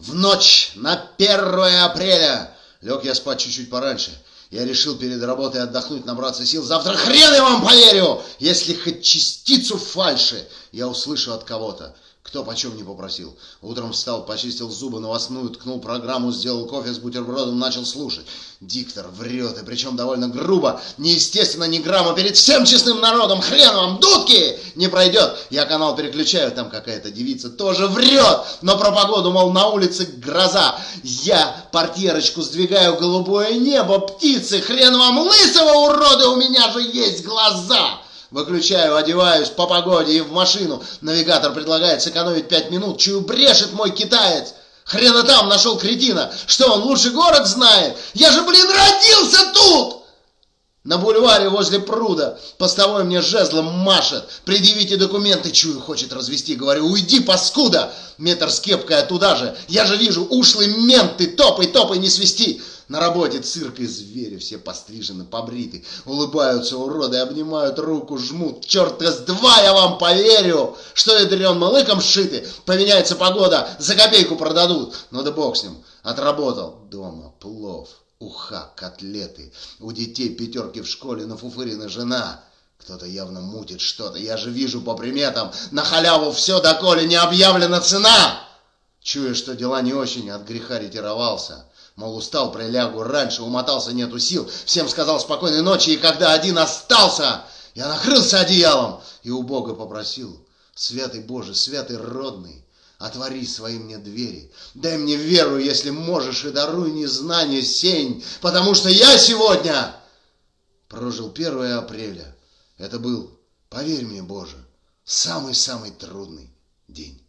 В ночь на 1 апреля лег я спать чуть-чуть пораньше. Я решил перед работой отдохнуть, набраться сил. Завтра хрен я вам поверю, если хоть частицу фальши я услышу от кого-то. Кто почем не попросил. Утром встал, почистил зубы, новостную, ткнул программу, сделал кофе с бутербродом, начал слушать. Диктор врет, и причем довольно грубо, неестественно, ни грамма, перед всем честным народом, хрен вам, дудки, не пройдет. Я канал переключаю, там какая-то девица тоже врет, но про погоду, мол, на улице гроза. Я портьерочку сдвигаю, голубое небо, птицы, хрен вам лысого урода, у меня же есть глаза. Выключаю, одеваюсь по погоде и в машину. Навигатор предлагает сэкономить пять минут. Чую, брешет мой китаец. Хрена там нашел кретина. Что, он лучше город знает? Я же, блин, родился тут! На бульваре возле пруда постовой мне жезлом машет. Предъявите документы, чую, хочет развести. Говорю, уйди, паскуда! Метр с кепкой туда же. Я же вижу, ушлый мент, ты топай, топай, не свисти. На работе цирк и звери, все пострижены, побриты. Улыбаются уроды, обнимают руку, жмут. Черт с два я вам поверю, что это дрен малыком сшиты. Поменяется погода, за копейку продадут. Ну да бог с ним, отработал. Дома плов, уха, котлеты. У детей пятерки в школе, на фуфырина жена. Кто-то явно мутит что-то. Я же вижу по приметам. На халяву все, доколе не объявлена цена. Чуя, что дела не очень, от греха ретировался. Мол, устал, прилягу раньше, умотался, нету сил. Всем сказал спокойной ночи, и когда один остался, я накрылся одеялом и у Бога попросил. Святый Боже, святый родный, отвори свои мне двери. Дай мне веру, если можешь, и даруй незнание сень, потому что я сегодня прожил 1 апреля. Это был, поверь мне, Боже, самый-самый трудный день.